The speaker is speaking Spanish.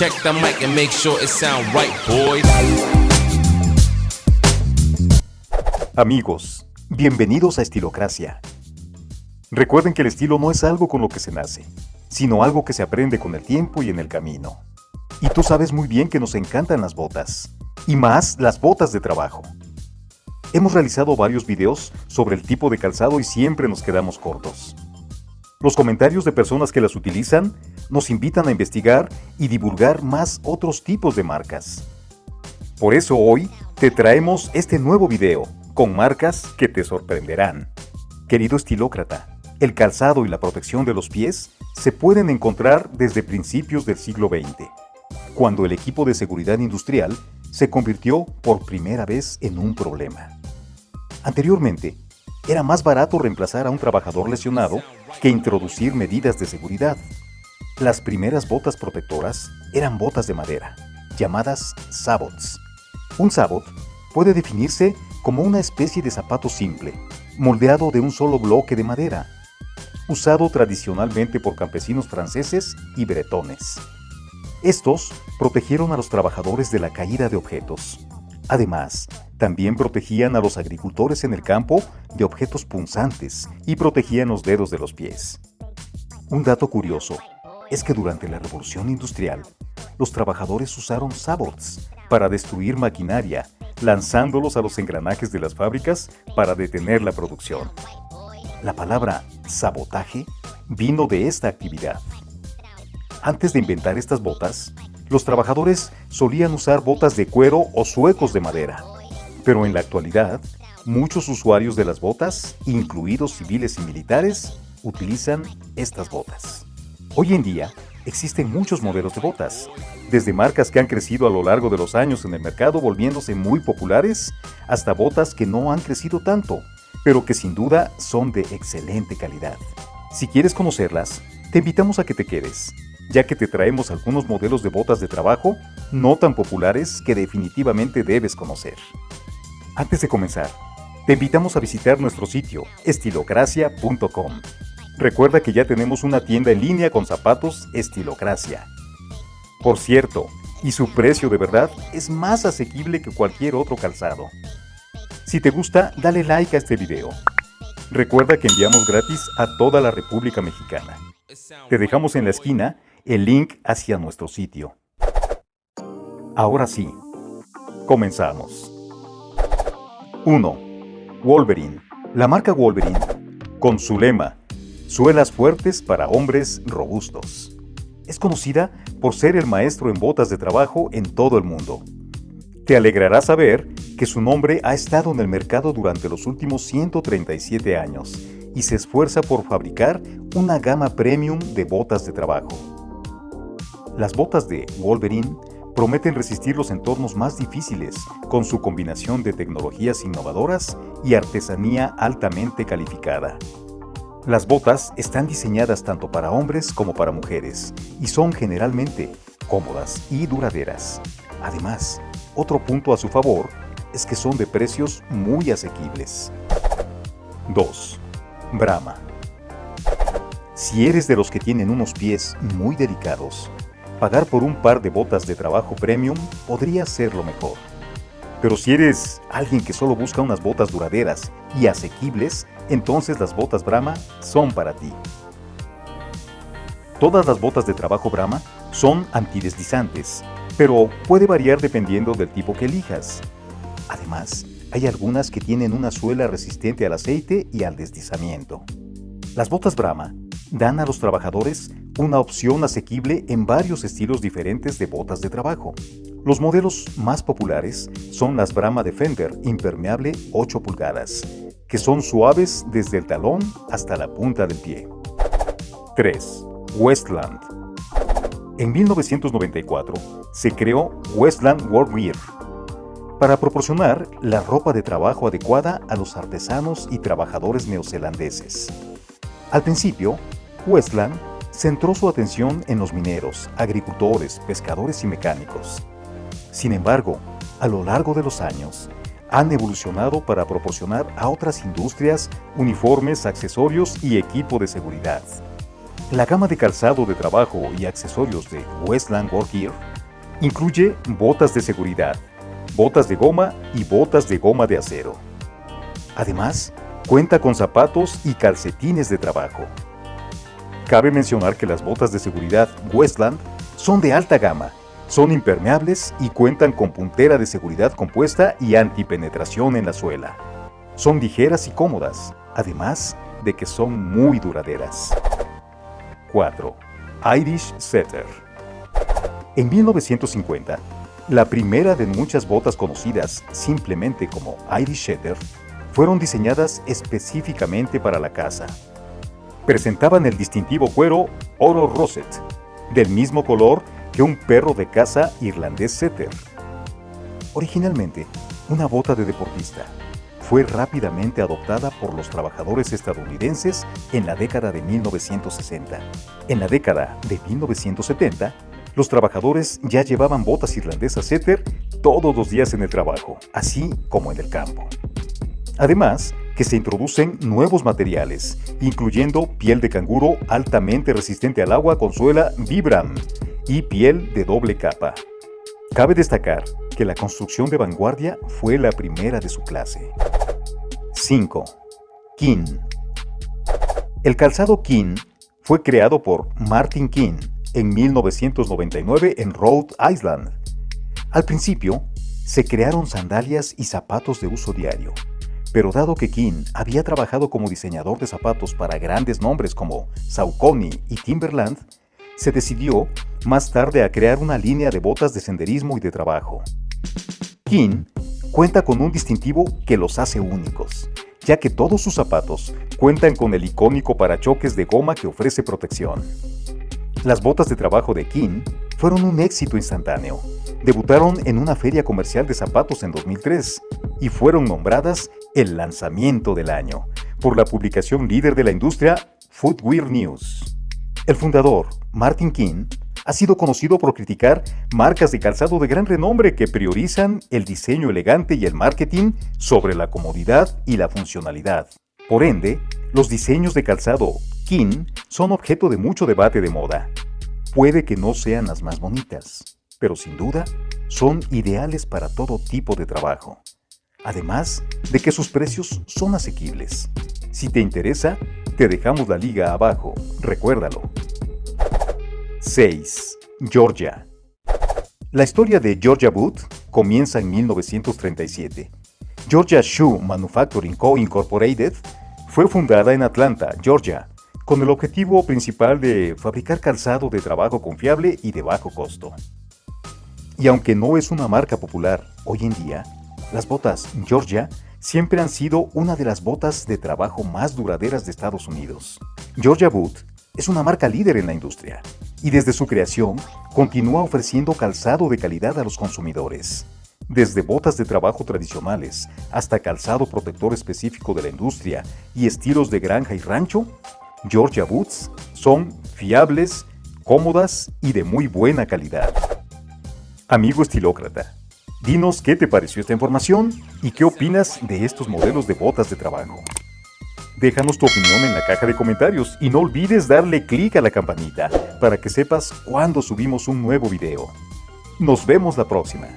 Check the mic and make sure it sound right, boys. Amigos, bienvenidos a Estilocracia. Recuerden que el estilo no es algo con lo que se nace, sino algo que se aprende con el tiempo y en el camino. Y tú sabes muy bien que nos encantan las botas, y más las botas de trabajo. Hemos realizado varios videos sobre el tipo de calzado y siempre nos quedamos cortos. Los comentarios de personas que las utilizan nos invitan a investigar y divulgar más otros tipos de marcas. Por eso hoy te traemos este nuevo video con marcas que te sorprenderán. Querido estilócrata, el calzado y la protección de los pies se pueden encontrar desde principios del siglo XX, cuando el equipo de seguridad industrial se convirtió por primera vez en un problema. Anteriormente, era más barato reemplazar a un trabajador lesionado que introducir medidas de seguridad. Las primeras botas protectoras eran botas de madera, llamadas sabots. Un sabot puede definirse como una especie de zapato simple, moldeado de un solo bloque de madera, usado tradicionalmente por campesinos franceses y bretones. Estos protegieron a los trabajadores de la caída de objetos. Además, también protegían a los agricultores en el campo de objetos punzantes y protegían los dedos de los pies. Un dato curioso es que durante la Revolución Industrial, los trabajadores usaron sabots para destruir maquinaria, lanzándolos a los engranajes de las fábricas para detener la producción. La palabra sabotaje vino de esta actividad. Antes de inventar estas botas, los trabajadores solían usar botas de cuero o suecos de madera. Pero en la actualidad, muchos usuarios de las botas, incluidos civiles y militares, utilizan estas botas. Hoy en día, existen muchos modelos de botas, desde marcas que han crecido a lo largo de los años en el mercado volviéndose muy populares, hasta botas que no han crecido tanto, pero que sin duda son de excelente calidad. Si quieres conocerlas, te invitamos a que te quedes, ya que te traemos algunos modelos de botas de trabajo no tan populares que definitivamente debes conocer. Antes de comenzar, te invitamos a visitar nuestro sitio estilocracia.com. Recuerda que ya tenemos una tienda en línea con zapatos Estilocracia. Por cierto, y su precio de verdad es más asequible que cualquier otro calzado. Si te gusta, dale like a este video. Recuerda que enviamos gratis a toda la República Mexicana. Te dejamos en la esquina el link hacia nuestro sitio. Ahora sí, comenzamos. 1. Wolverine. La marca Wolverine, con su lema, suelas fuertes para hombres robustos. Es conocida por ser el maestro en botas de trabajo en todo el mundo. Te alegrará saber que su nombre ha estado en el mercado durante los últimos 137 años y se esfuerza por fabricar una gama premium de botas de trabajo. Las botas de Wolverine prometen resistir los entornos más difíciles con su combinación de tecnologías innovadoras y artesanía altamente calificada. Las botas están diseñadas tanto para hombres como para mujeres y son generalmente cómodas y duraderas. Además, otro punto a su favor es que son de precios muy asequibles. 2. Brahma. Si eres de los que tienen unos pies muy delicados, pagar por un par de botas de trabajo premium podría ser lo mejor. Pero si eres alguien que solo busca unas botas duraderas y asequibles, entonces las botas Brahma son para ti. Todas las botas de trabajo Brahma son antideslizantes, pero puede variar dependiendo del tipo que elijas. Además, hay algunas que tienen una suela resistente al aceite y al deslizamiento. Las botas Brahma dan a los trabajadores una opción asequible en varios estilos diferentes de botas de trabajo. Los modelos más populares son las Brahma Defender impermeable 8 pulgadas, que son suaves desde el talón hasta la punta del pie. 3. Westland En 1994 se creó Westland Workwear para proporcionar la ropa de trabajo adecuada a los artesanos y trabajadores neozelandeses. Al principio, Westland centró su atención en los mineros, agricultores, pescadores y mecánicos. Sin embargo, a lo largo de los años, han evolucionado para proporcionar a otras industrias uniformes, accesorios y equipo de seguridad. La gama de calzado de trabajo y accesorios de Westland Workgear Incluye botas de seguridad, botas de goma y botas de goma de acero. Además, cuenta con zapatos y calcetines de trabajo. Cabe mencionar que las botas de seguridad Westland son de alta gama, son impermeables y cuentan con puntera de seguridad compuesta y antipenetración en la suela. Son ligeras y cómodas, además de que son muy duraderas. 4. Irish Setter En 1950, la primera de muchas botas conocidas simplemente como Irish Setter fueron diseñadas específicamente para la caza. Presentaban el distintivo cuero oro rosette, del mismo color que un perro de caza irlandés setter. Originalmente, una bota de deportista, fue rápidamente adoptada por los trabajadores estadounidenses en la década de 1960. En la década de 1970, los trabajadores ya llevaban botas irlandesas Setter todos los días en el trabajo, así como en el campo. Además, que se introducen nuevos materiales, incluyendo piel de canguro altamente resistente al agua con suela Vibram y piel de doble capa. Cabe destacar que la construcción de vanguardia fue la primera de su clase. 5. King El calzado King fue creado por Martin King en 1999 en Rhode Island. Al principio, se crearon sandalias y zapatos de uso diario, pero dado que King había trabajado como diseñador de zapatos para grandes nombres como Saucony y Timberland, se decidió más tarde a crear una línea de botas de senderismo y de trabajo. King cuenta con un distintivo que los hace únicos, ya que todos sus zapatos cuentan con el icónico parachoques de goma que ofrece protección. Las botas de trabajo de King fueron un éxito instantáneo. Debutaron en una feria comercial de zapatos en 2003 y fueron nombradas el lanzamiento del año por la publicación líder de la industria Footwear News. El fundador, Martin King, ha sido conocido por criticar marcas de calzado de gran renombre que priorizan el diseño elegante y el marketing sobre la comodidad y la funcionalidad. Por ende, los diseños de calzado King son objeto de mucho debate de moda. Puede que no sean las más bonitas, pero sin duda son ideales para todo tipo de trabajo. Además de que sus precios son asequibles. Si te interesa, te dejamos la liga abajo, recuérdalo. 6. Georgia. La historia de Georgia Boot comienza en 1937. Georgia Shoe Manufacturing Co. Incorporated fue fundada en Atlanta, Georgia, con el objetivo principal de fabricar calzado de trabajo confiable y de bajo costo. Y aunque no es una marca popular hoy en día, las botas Georgia siempre han sido una de las botas de trabajo más duraderas de Estados Unidos. Georgia Boot es una marca líder en la industria y desde su creación continúa ofreciendo calzado de calidad a los consumidores. Desde botas de trabajo tradicionales hasta calzado protector específico de la industria y estilos de granja y rancho, Georgia Boots son fiables, cómodas y de muy buena calidad. Amigo estilócrata, dinos qué te pareció esta información y qué opinas de estos modelos de botas de trabajo. Déjanos tu opinión en la caja de comentarios y no olvides darle clic a la campanita para que sepas cuando subimos un nuevo video. Nos vemos la próxima.